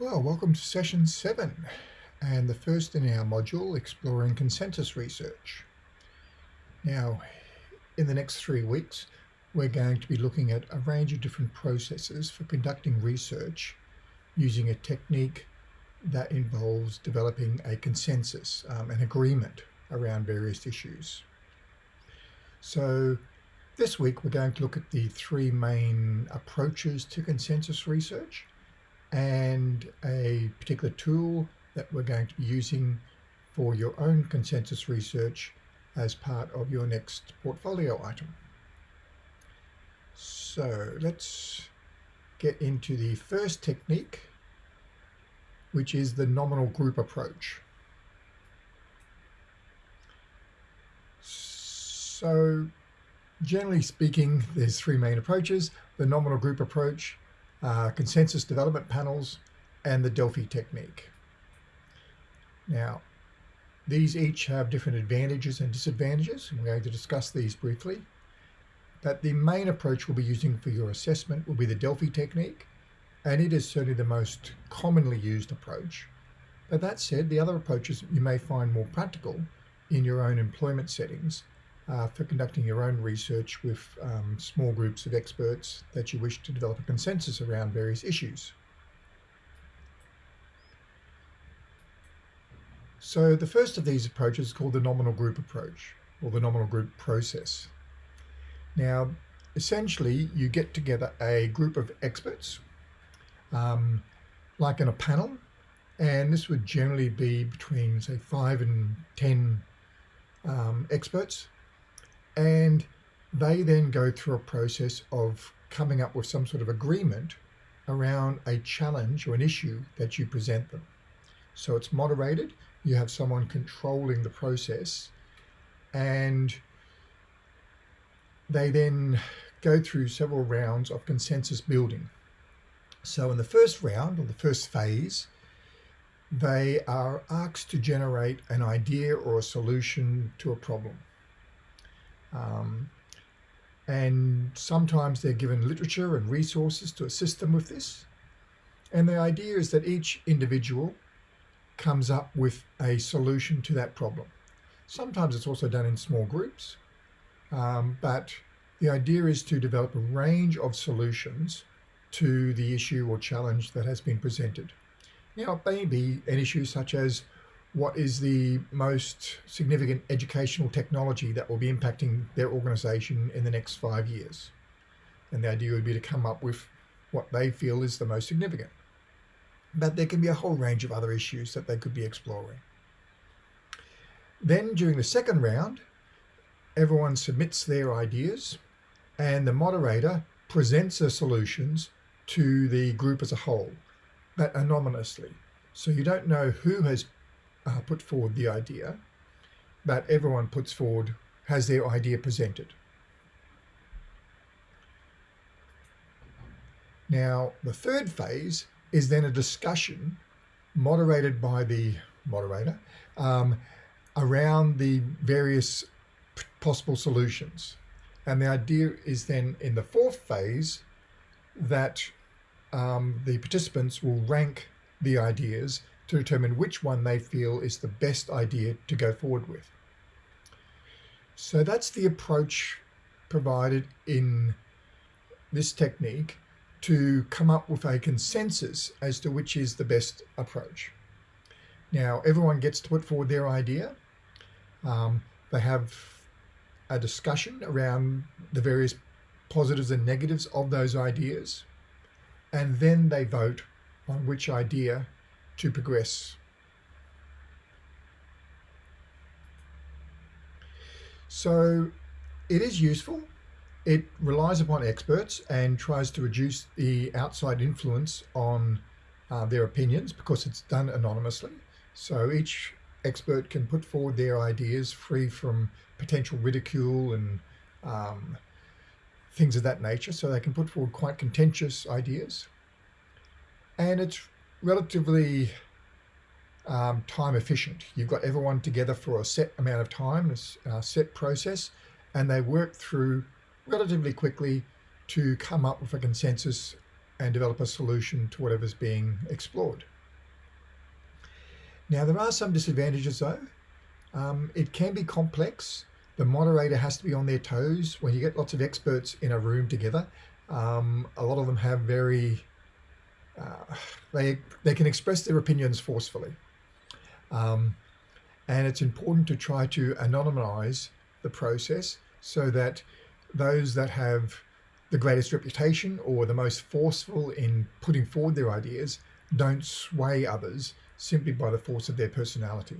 Well, welcome to session seven and the first in our module exploring consensus research. Now, in the next three weeks, we're going to be looking at a range of different processes for conducting research using a technique that involves developing a consensus, um, an agreement around various issues. So this week we're going to look at the three main approaches to consensus research and a particular tool that we're going to be using for your own consensus research as part of your next portfolio item. So let's get into the first technique, which is the nominal group approach. So generally speaking, there's three main approaches, the nominal group approach, uh, consensus development panels, and the Delphi technique. Now, these each have different advantages and disadvantages, and we're going to discuss these briefly. But the main approach we'll be using for your assessment will be the Delphi technique, and it is certainly the most commonly used approach. But that said, the other approaches you may find more practical in your own employment settings uh, for conducting your own research with um, small groups of experts that you wish to develop a consensus around various issues. So the first of these approaches is called the nominal group approach or the nominal group process. Now, essentially, you get together a group of experts, um, like in a panel, and this would generally be between, say, five and 10 um, experts and they then go through a process of coming up with some sort of agreement around a challenge or an issue that you present them. So it's moderated, you have someone controlling the process, and they then go through several rounds of consensus building. So in the first round, or the first phase, they are asked to generate an idea or a solution to a problem. Um, and sometimes they're given literature and resources to assist them with this. And the idea is that each individual comes up with a solution to that problem. Sometimes it's also done in small groups, um, but the idea is to develop a range of solutions to the issue or challenge that has been presented. Now, it may be an issue such as what is the most significant educational technology that will be impacting their organization in the next five years. And the idea would be to come up with what they feel is the most significant. But there can be a whole range of other issues that they could be exploring. Then during the second round, everyone submits their ideas and the moderator presents the solutions to the group as a whole, but anonymously. So you don't know who has uh, put forward the idea, but everyone puts forward, has their idea presented. Now, the third phase is then a discussion moderated by the moderator um, around the various possible solutions. And the idea is then in the fourth phase that um, the participants will rank the ideas to determine which one they feel is the best idea to go forward with. So that's the approach provided in this technique to come up with a consensus as to which is the best approach. Now, everyone gets to put forward their idea. Um, they have a discussion around the various positives and negatives of those ideas, and then they vote on which idea to progress. So it is useful. It relies upon experts and tries to reduce the outside influence on uh, their opinions because it's done anonymously. So each expert can put forward their ideas free from potential ridicule and um, things of that nature. So they can put forward quite contentious ideas. And it's relatively um, time efficient. You've got everyone together for a set amount of time, a set process, and they work through relatively quickly to come up with a consensus and develop a solution to whatever's being explored. Now, there are some disadvantages though. Um, it can be complex. The moderator has to be on their toes. When you get lots of experts in a room together, um, a lot of them have very, uh, they, they can express their opinions forcefully. Um, and it's important to try to anonymize the process so that those that have the greatest reputation or the most forceful in putting forward their ideas don't sway others simply by the force of their personality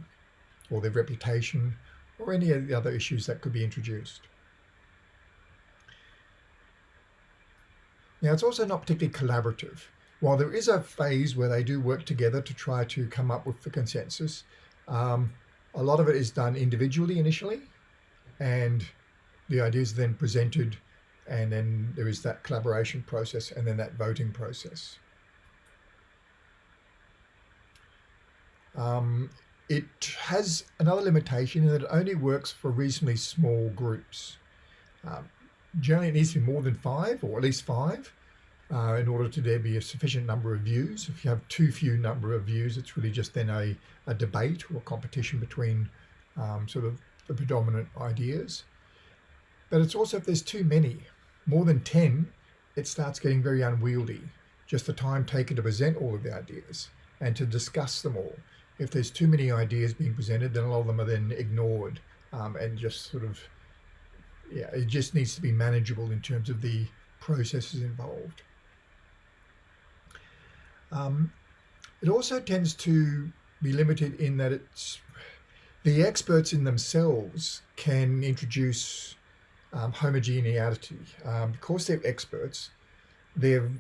or their reputation or any of the other issues that could be introduced. Now, it's also not particularly collaborative. While there is a phase where they do work together to try to come up with the consensus, um, a lot of it is done individually initially, and the ideas are then presented, and then there is that collaboration process and then that voting process. Um, it has another limitation in that it only works for reasonably small groups. Um, generally, it needs to be more than five, or at least five, uh, in order to there be a sufficient number of views. If you have too few number of views, it's really just then a, a debate or competition between um, sort of the predominant ideas. But it's also if there's too many, more than 10, it starts getting very unwieldy. Just the time taken to present all of the ideas and to discuss them all if there's too many ideas being presented, then a lot of them are then ignored um, and just sort of, yeah, it just needs to be manageable in terms of the processes involved. Um, it also tends to be limited in that it's the experts in themselves can introduce um, homogeneity. Um, because they're experts, they've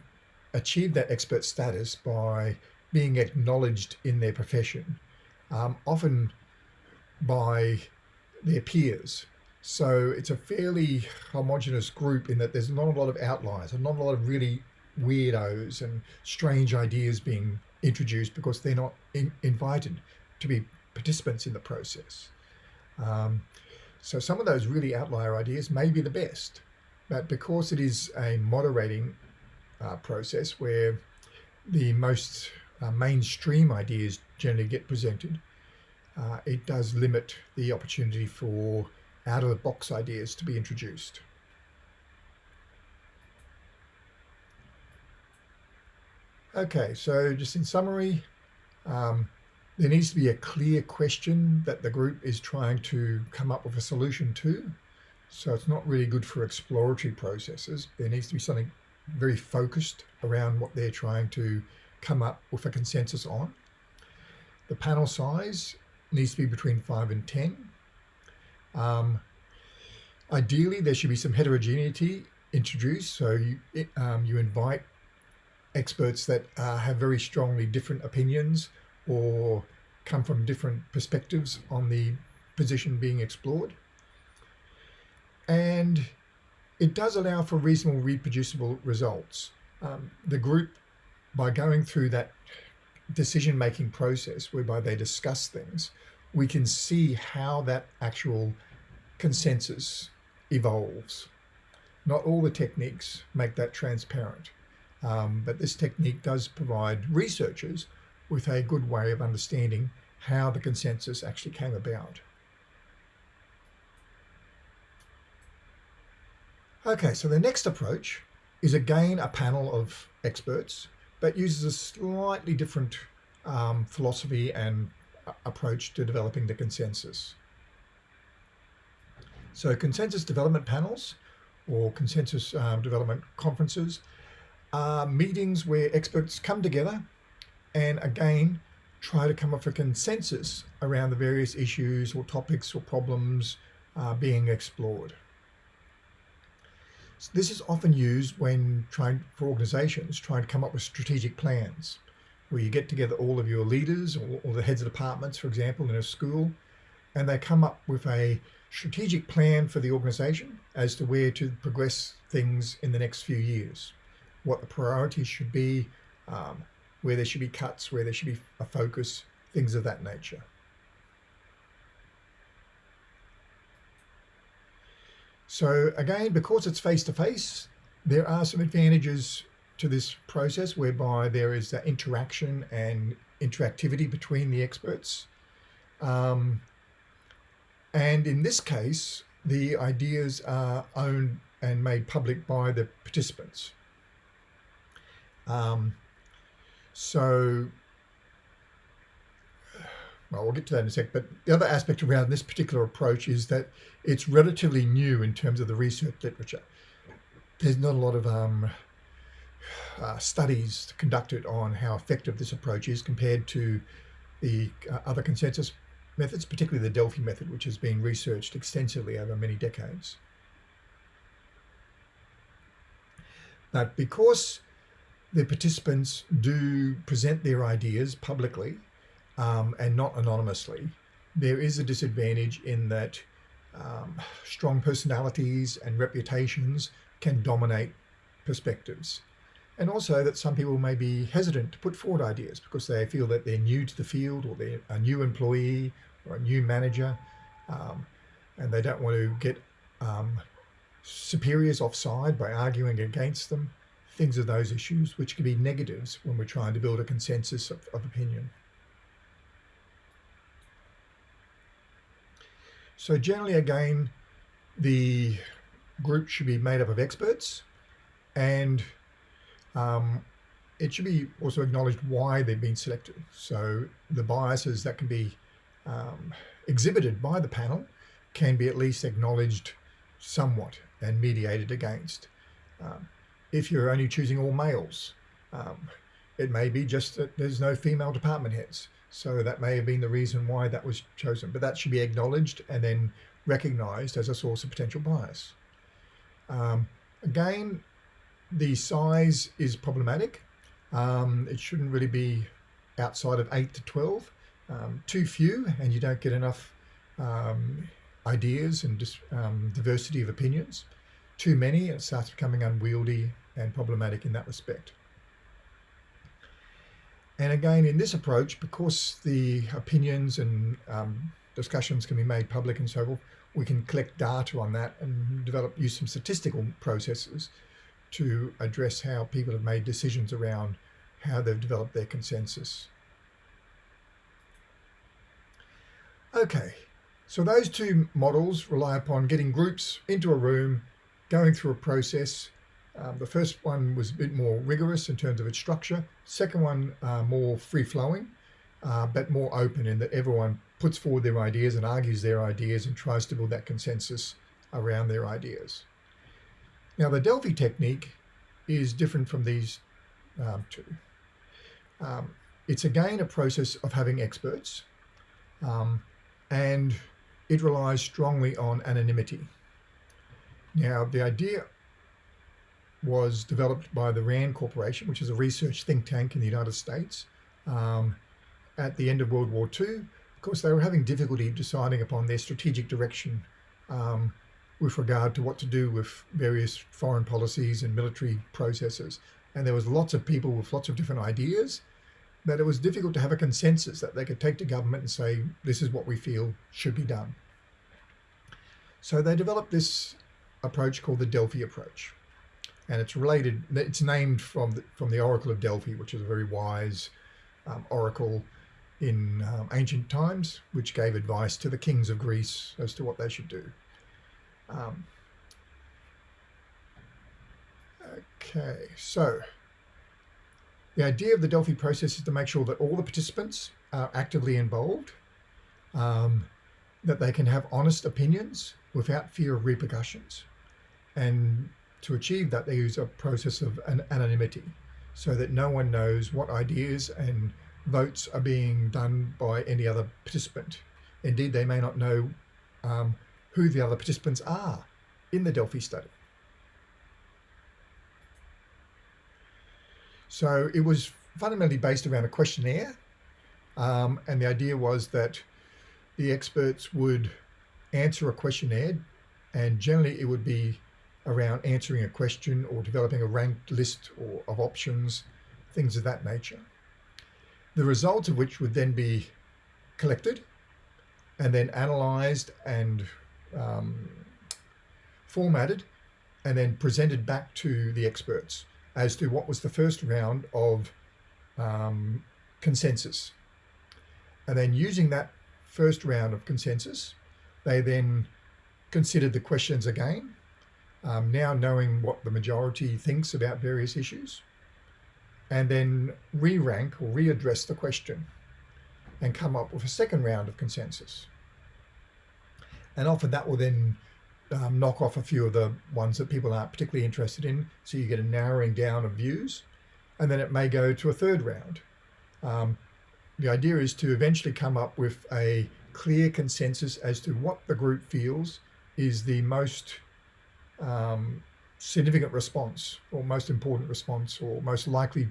achieved that expert status by being acknowledged in their profession, um, often by their peers. So it's a fairly homogenous group in that there's not a lot of outliers and not a lot of really weirdos and strange ideas being introduced because they're not in, invited to be participants in the process. Um, so some of those really outlier ideas may be the best, but because it is a moderating uh, process where the most uh, mainstream ideas generally get presented, uh, it does limit the opportunity for out-of-the-box ideas to be introduced. Okay, so just in summary, um, there needs to be a clear question that the group is trying to come up with a solution to. So it's not really good for exploratory processes. There needs to be something very focused around what they're trying to come up with a consensus on. The panel size needs to be between 5 and 10. Um, ideally, there should be some heterogeneity introduced. So you, um, you invite experts that uh, have very strongly different opinions or come from different perspectives on the position being explored. And it does allow for reasonable reproducible results. Um, the group by going through that decision making process whereby they discuss things, we can see how that actual consensus evolves. Not all the techniques make that transparent, um, but this technique does provide researchers with a good way of understanding how the consensus actually came about. Okay, so the next approach is again a panel of experts but uses a slightly different um, philosophy and approach to developing the consensus. So consensus development panels or consensus um, development conferences are meetings where experts come together and again try to come up with a consensus around the various issues or topics or problems uh, being explored. So this is often used when trying for organizations trying to come up with strategic plans where you get together all of your leaders or, or the heads of departments, for example, in a school, and they come up with a strategic plan for the organization as to where to progress things in the next few years, what the priorities should be, um, where there should be cuts, where there should be a focus, things of that nature. So again, because it's face to face, there are some advantages to this process whereby there is interaction and interactivity between the experts. Um, and in this case, the ideas are owned and made public by the participants. Um, so, well, we'll get to that in a sec. But the other aspect around this particular approach is that it's relatively new in terms of the research literature. There's not a lot of um, uh, studies conducted on how effective this approach is compared to the uh, other consensus methods, particularly the Delphi method, which has been researched extensively over many decades. But because the participants do present their ideas publicly um, and not anonymously, there is a disadvantage in that um, strong personalities and reputations can dominate perspectives. And also that some people may be hesitant to put forward ideas because they feel that they're new to the field or they're a new employee or a new manager um, and they don't want to get um, superiors offside by arguing against them, things of those issues, which can be negatives when we're trying to build a consensus of, of opinion. So generally, again, the group should be made up of experts and um, it should be also acknowledged why they've been selected. So the biases that can be um, exhibited by the panel can be at least acknowledged somewhat and mediated against. Um, if you're only choosing all males, um, it may be just that there's no female department heads. So that may have been the reason why that was chosen, but that should be acknowledged and then recognized as a source of potential bias. Um, again, the size is problematic. Um, it shouldn't really be outside of 8 to 12. Um, too few and you don't get enough um, ideas and um, diversity of opinions. Too many, it starts becoming unwieldy and problematic in that respect. And again, in this approach, because the opinions and um, discussions can be made public and so forth, we can collect data on that and develop, use some statistical processes to address how people have made decisions around how they've developed their consensus. Okay, so those two models rely upon getting groups into a room, going through a process. Um, the first one was a bit more rigorous in terms of its structure. Second one, uh, more free-flowing, uh, but more open in that everyone puts forward their ideas and argues their ideas and tries to build that consensus around their ideas. Now the Delphi technique is different from these um, two. Um, it's again a process of having experts um, and it relies strongly on anonymity. Now the idea was developed by the RAND Corporation, which is a research think tank in the United States um, at the end of World War II. Of course, they were having difficulty deciding upon their strategic direction um, with regard to what to do with various foreign policies and military processes. And there was lots of people with lots of different ideas that it was difficult to have a consensus that they could take to government and say, this is what we feel should be done. So they developed this approach called the Delphi approach. And it's related, it's named from the, from the Oracle of Delphi, which is a very wise um, oracle in um, ancient times, which gave advice to the kings of Greece as to what they should do. Um, okay, so the idea of the Delphi process is to make sure that all the participants are actively involved, um, that they can have honest opinions without fear of repercussions. And to achieve that, they use a process of an anonymity so that no one knows what ideas and votes are being done by any other participant. Indeed, they may not know um, who the other participants are in the Delphi study. So it was fundamentally based around a questionnaire. Um, and the idea was that the experts would answer a questionnaire and generally it would be around answering a question or developing a ranked list or of options, things of that nature. The results of which would then be collected and then analyzed and um, formatted and then presented back to the experts as to what was the first round of um, consensus. And then using that first round of consensus, they then considered the questions again, um, now knowing what the majority thinks about various issues, and then re-rank or readdress the question and come up with a second round of consensus. And often that will then um, knock off a few of the ones that people aren't particularly interested in. So you get a narrowing down of views, and then it may go to a third round. Um, the idea is to eventually come up with a clear consensus as to what the group feels is the most um, significant response or most important response or most likely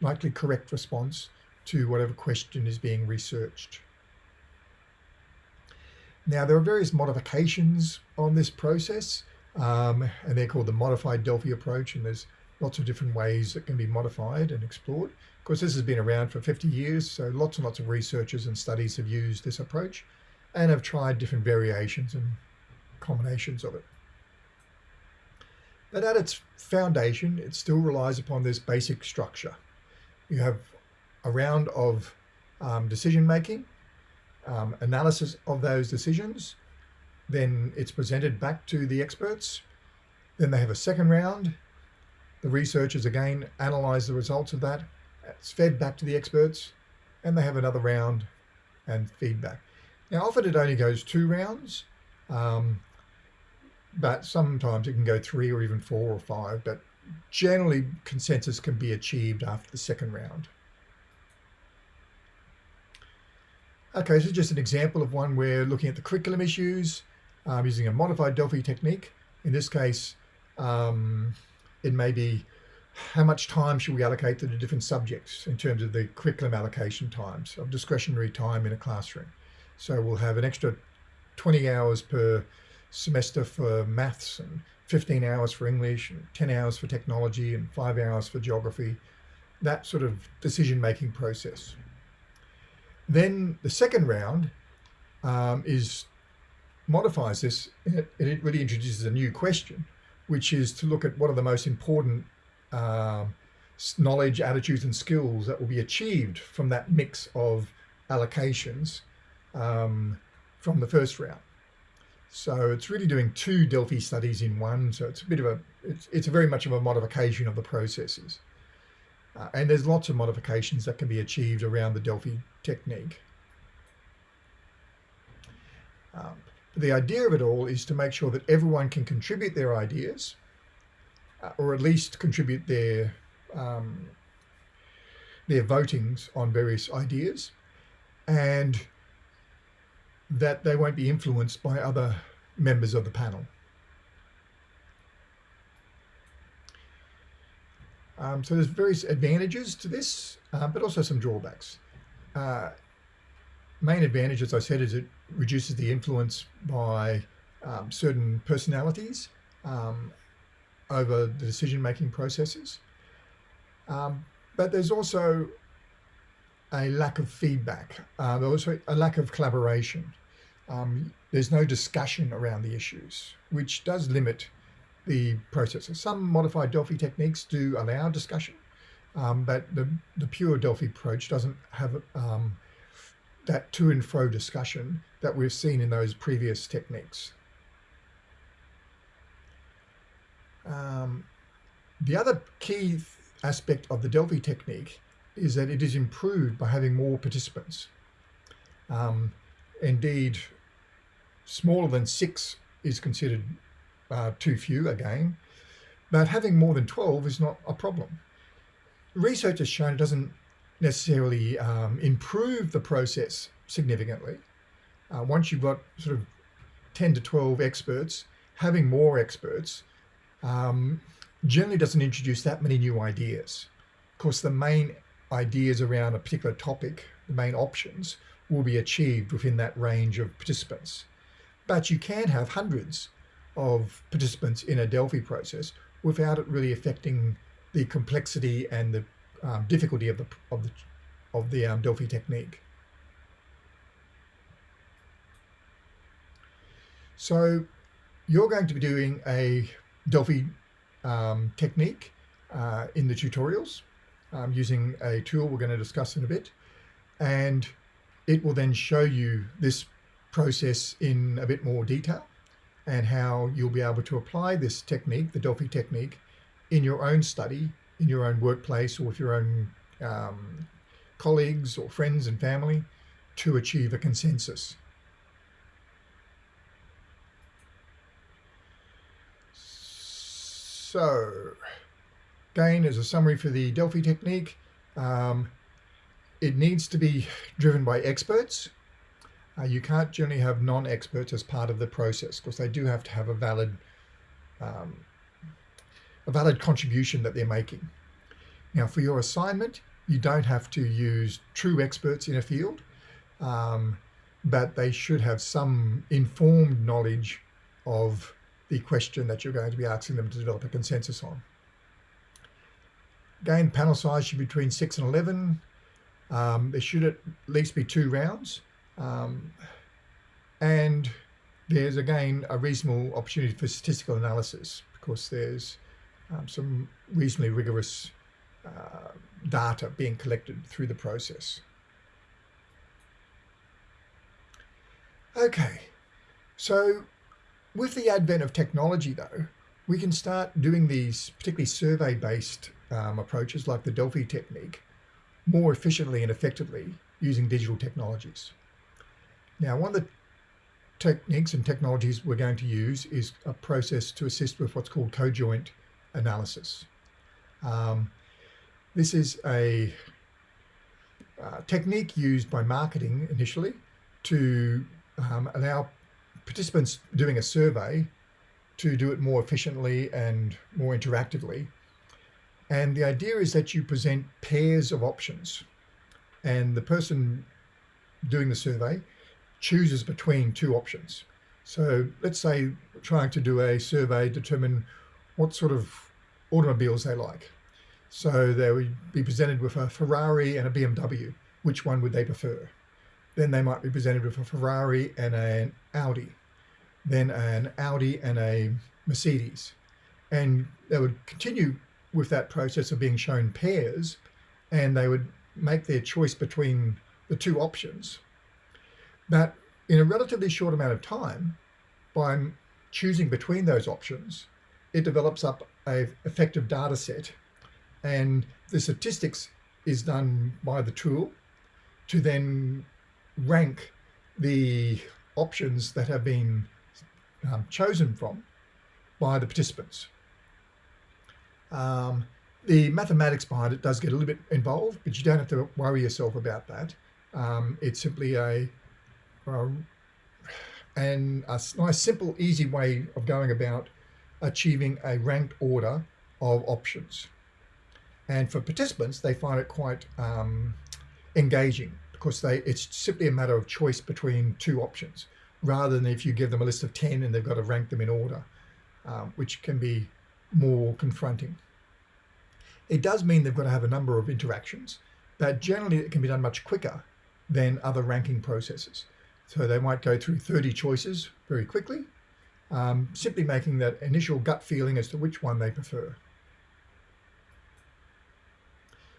likely correct response to whatever question is being researched. Now, there are various modifications on this process, um, and they're called the modified Delphi approach, and there's lots of different ways that can be modified and explored. Of course, this has been around for 50 years, so lots and lots of researchers and studies have used this approach and have tried different variations and combinations of it. But at its foundation, it still relies upon this basic structure. You have a round of um, decision making, um, analysis of those decisions. Then it's presented back to the experts. Then they have a second round. The researchers again analyze the results of that. It's fed back to the experts and they have another round and feedback. Now often it only goes two rounds, um, but sometimes it can go three or even four or five, but generally consensus can be achieved after the second round. Okay, so just an example of one where looking at the curriculum issues um, using a modified Delphi technique. In this case, um, it may be how much time should we allocate to the different subjects in terms of the curriculum allocation times of discretionary time in a classroom. So we'll have an extra 20 hours per semester for maths and 15 hours for English and 10 hours for technology and five hours for geography, that sort of decision-making process. Then the second round um, is modifies this and it, really introduces a new question, which is to look at what are the most important uh, knowledge, attitudes and skills that will be achieved from that mix of allocations um, from the first round. So it's really doing two Delphi studies in one. So it's a bit of a, it's, it's a very much of a modification of the processes. Uh, and there's lots of modifications that can be achieved around the Delphi technique. Um, the idea of it all is to make sure that everyone can contribute their ideas, uh, or at least contribute their um, their votings on various ideas, and that they won't be influenced by other members of the panel. Um, so there's various advantages to this, uh, but also some drawbacks. Uh, main advantage, as I said, is it reduces the influence by um, certain personalities um, over the decision-making processes. Um, but there's also a lack of feedback. Uh, there's also a lack of collaboration. Um, there's no discussion around the issues, which does limit the process. Some modified Delphi techniques do allow discussion, um, but the, the pure Delphi approach doesn't have um, that to and fro discussion that we've seen in those previous techniques. Um, the other key aspect of the Delphi technique is that it is improved by having more participants. Um, indeed, smaller than six is considered uh, too few again, but having more than 12 is not a problem. Research has shown it doesn't necessarily um, improve the process significantly. Uh, once you've got sort of 10 to 12 experts, having more experts um, generally doesn't introduce that many new ideas. Of course, the main ideas around a particular topic, the main options, will be achieved within that range of participants. But you can have hundreds of participants in a Delphi process without it really affecting the complexity and the um, difficulty of the of the of the um, Delphi technique. So you're going to be doing a Delphi um, technique uh, in the tutorials um, using a tool we're going to discuss in a bit. And it will then show you this process in a bit more detail and how you'll be able to apply this technique, the Delphi technique, in your own study, in your own workplace, or with your own um, colleagues or friends and family to achieve a consensus. So, again, as a summary for the Delphi technique, um, it needs to be driven by experts. Uh, you can't generally have non-experts as part of the process because they do have to have a valid um, a valid contribution that they're making. Now, for your assignment, you don't have to use true experts in a field, um, but they should have some informed knowledge of the question that you're going to be asking them to develop a consensus on. Again, panel size should be between 6 and 11. Um, there should at least be two rounds. Um, and there's again a reasonable opportunity for statistical analysis because there's um, some reasonably rigorous uh, data being collected through the process. Okay, so with the advent of technology, though, we can start doing these particularly survey-based um, approaches like the Delphi technique more efficiently and effectively using digital technologies. Now, one of the techniques and technologies we're going to use is a process to assist with what's called cojoint analysis. Um, this is a uh, technique used by marketing initially to um, allow participants doing a survey to do it more efficiently and more interactively. And the idea is that you present pairs of options and the person doing the survey chooses between two options. So let's say trying to do a survey, determine what sort of automobiles they like. So they would be presented with a Ferrari and a BMW. Which one would they prefer? Then they might be presented with a Ferrari and an Audi then an Audi and a Mercedes. And they would continue with that process of being shown pairs and they would make their choice between the two options. But in a relatively short amount of time, by choosing between those options, it develops up a effective data set and the statistics is done by the tool to then rank the options that have been um, chosen from by the participants. Um, the mathematics behind it does get a little bit involved, but you don't have to worry yourself about that. Um, it's simply a, a and a nice, simple, easy way of going about achieving a ranked order of options. And for participants, they find it quite um, engaging because they it's simply a matter of choice between two options rather than if you give them a list of 10 and they've got to rank them in order, um, which can be more confronting. It does mean they've got to have a number of interactions, but generally it can be done much quicker than other ranking processes. So they might go through 30 choices very quickly, um, simply making that initial gut feeling as to which one they prefer.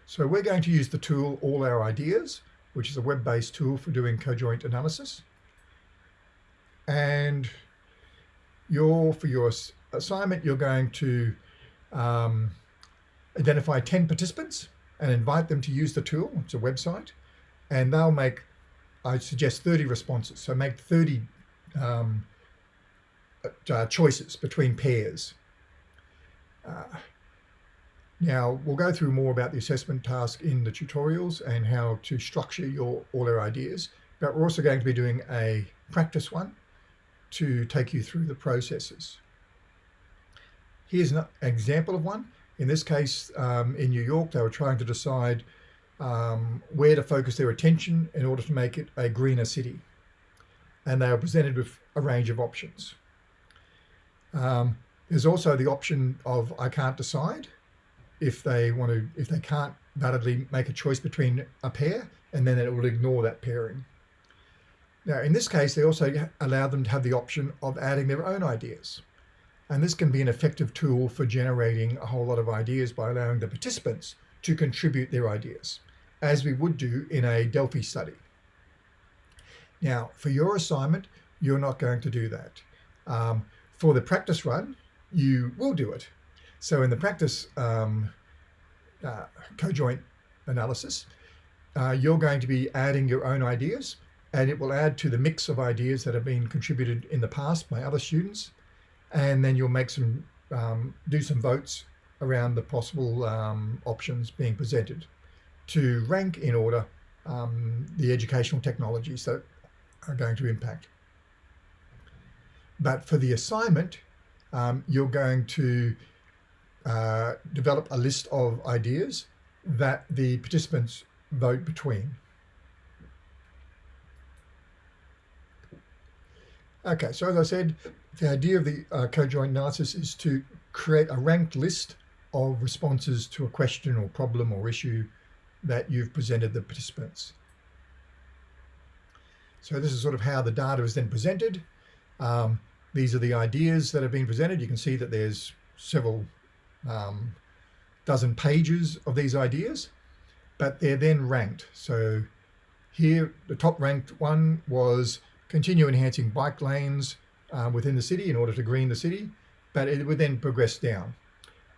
So we're going to use the tool All Our Ideas, which is a web-based tool for doing cojoint analysis and you're for your assignment you're going to um, identify 10 participants and invite them to use the tool it's a website and they'll make I suggest 30 responses so make 30 um, uh, choices between pairs uh, now we'll go through more about the assessment task in the tutorials and how to structure your all our ideas but we're also going to be doing a practice one to take you through the processes. Here's an example of one. In this case, um, in New York, they were trying to decide um, where to focus their attention in order to make it a greener city. And they were presented with a range of options. Um, there's also the option of I can't decide if they want to, if they can't validly make a choice between a pair, and then it will ignore that pairing. Now, in this case, they also allow them to have the option of adding their own ideas. And this can be an effective tool for generating a whole lot of ideas by allowing the participants to contribute their ideas, as we would do in a Delphi study. Now, for your assignment, you're not going to do that. Um, for the practice run, you will do it. So in the practice um, uh, cojoint analysis, uh, you're going to be adding your own ideas and it will add to the mix of ideas that have been contributed in the past by other students. And then you'll make some, um, do some votes around the possible um, options being presented to rank in order um, the educational technologies that are going to impact. But for the assignment, um, you're going to uh, develop a list of ideas that the participants vote between. Okay, so as I said, the idea of the uh, co-joined analysis is to create a ranked list of responses to a question or problem or issue that you've presented the participants. So this is sort of how the data is then presented. Um, these are the ideas that have been presented. You can see that there's several um, dozen pages of these ideas, but they're then ranked. So here, the top ranked one was continue enhancing bike lanes uh, within the city in order to green the city, but it would then progress down.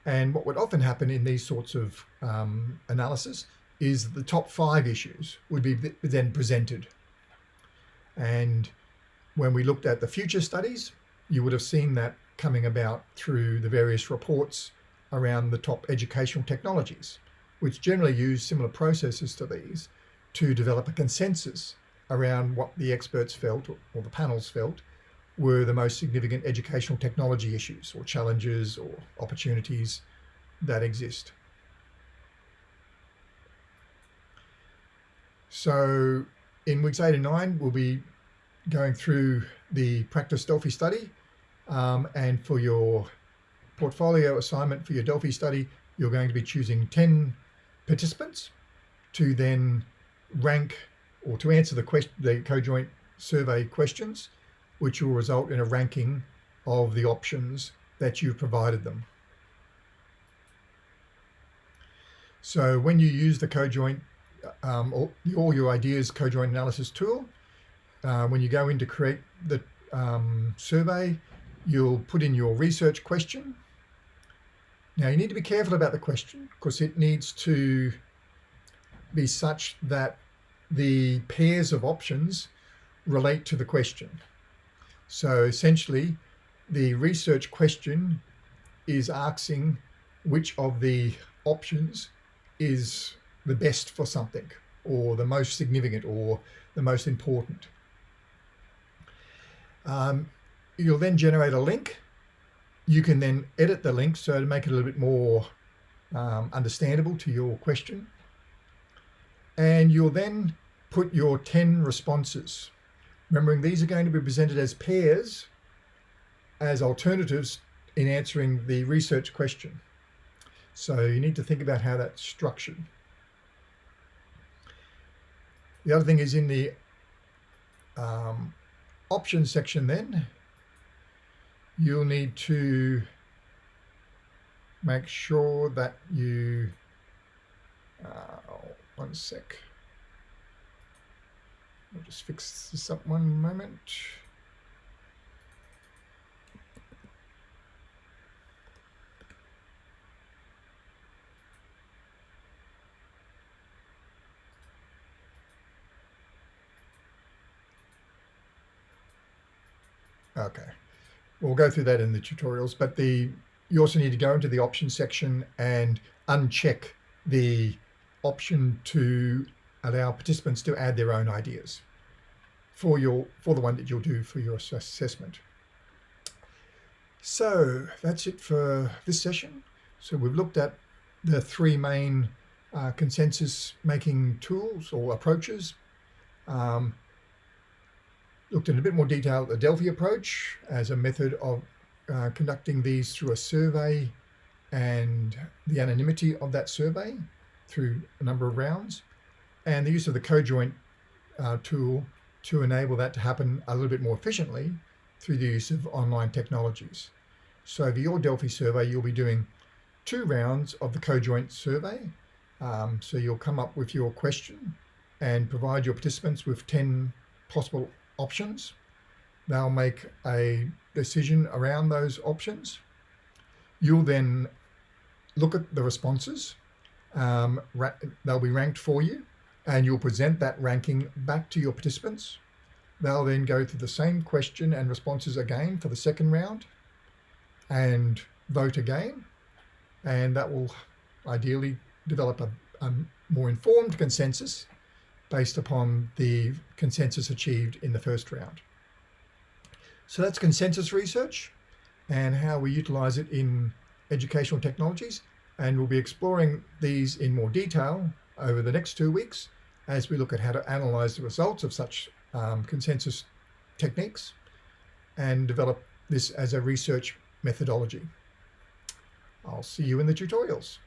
And what would often happen in these sorts of um, analysis is the top five issues would be then presented. And when we looked at the future studies, you would have seen that coming about through the various reports around the top educational technologies, which generally use similar processes to these to develop a consensus around what the experts felt or the panels felt were the most significant educational technology issues or challenges or opportunities that exist. So in weeks eight and nine, we'll be going through the practice Delphi study. Um, and for your portfolio assignment for your Delphi study, you're going to be choosing 10 participants to then rank or to answer the question, the co-joint survey questions, which will result in a ranking of the options that you've provided them. So when you use the co-joint, um, all, all, your ideas co-joint analysis tool, uh, when you go in to create the um, survey, you'll put in your research question. Now you need to be careful about the question because it needs to be such that the pairs of options relate to the question. So essentially, the research question is asking which of the options is the best for something or the most significant or the most important. Um, you'll then generate a link. You can then edit the link so to make it a little bit more um, understandable to your question. And you'll then put your 10 responses. Remembering these are going to be presented as pairs, as alternatives in answering the research question. So you need to think about how that's structured. The other thing is in the um, options section then, you'll need to make sure that you, uh, one sec. I'll just fix this up one moment. Okay, we'll go through that in the tutorials, but the you also need to go into the options section and uncheck the option to allow participants to add their own ideas for your for the one that you'll do for your assessment. So that's it for this session. So we've looked at the three main uh, consensus making tools or approaches. Um, looked in a bit more detail at the Delphi approach as a method of uh, conducting these through a survey and the anonymity of that survey through a number of rounds and the use of the cojoint uh, tool to enable that to happen a little bit more efficiently through the use of online technologies. So for your Delphi survey, you'll be doing two rounds of the co-joint survey. Um, so you'll come up with your question and provide your participants with 10 possible options. They'll make a decision around those options. You'll then look at the responses. Um, they'll be ranked for you and you'll present that ranking back to your participants. They'll then go through the same question and responses again for the second round and vote again. And that will ideally develop a, a more informed consensus based upon the consensus achieved in the first round. So that's consensus research and how we utilize it in educational technologies. And we'll be exploring these in more detail over the next two weeks as we look at how to analyze the results of such um, consensus techniques and develop this as a research methodology. I'll see you in the tutorials.